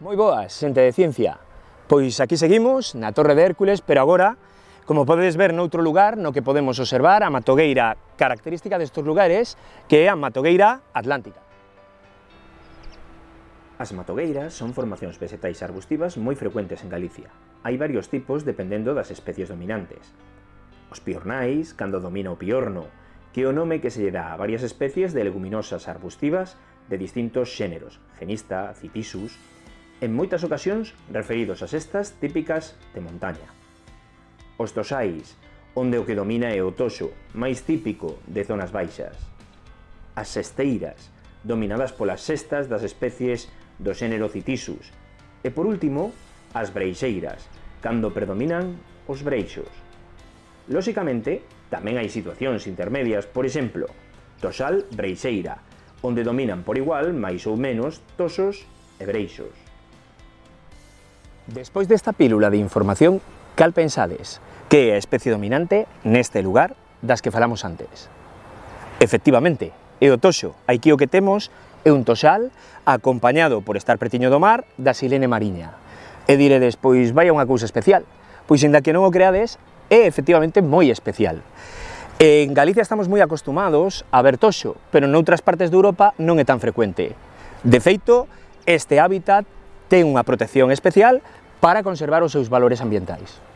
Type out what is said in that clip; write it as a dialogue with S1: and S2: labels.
S1: Moi boas, xente de ciencia. Pois aquí seguimos, na Torre de Hércules, pero agora, como podedes ver noutro lugar, no que podemos observar a matogueira característica destes lugares, que é a matogueira atlántica.
S2: As matogueiras son formacións vegetais arbustivas moi frecuentes en Galicia. Hai varios tipos dependendo das especies dominantes. Os piornais, cando domina o piorno, que é o nome que se lle dá a varias especies de leguminosas arbustivas de distintos xéneros, genista, citisus, en moitas ocasións referidos ás estas típicas de montaña. Os tosais, onde o que domina é o toxo, máis típico de zonas baixas. As sesteiras, dominadas polas sestas das especies do xénero Citisus. E por último, as breixeiras, cando predominan os breixos. Lóxicamente, tamén hai situacións intermedias, por exemplo, tosal breixeira, onde dominan por igual, máis ou menos, tosos e breixos.
S1: Despois desta pílula de información, cal pensades? Que é a especie dominante neste lugar das que falamos antes? Efectivamente, é o toxo. Aquí o que temos é un toxal acompañado por estar pretiño do mar da silene mariña. E diredes, pois vai unha cousa especial. Pois, inda que non o creades, é efectivamente moi especial. En Galicia estamos moi acostumados a ver toxo, pero noutras partes de Europa non é tan frecuente. De feito, este hábitat ten unha protección especial para conservar os seus valores ambientais.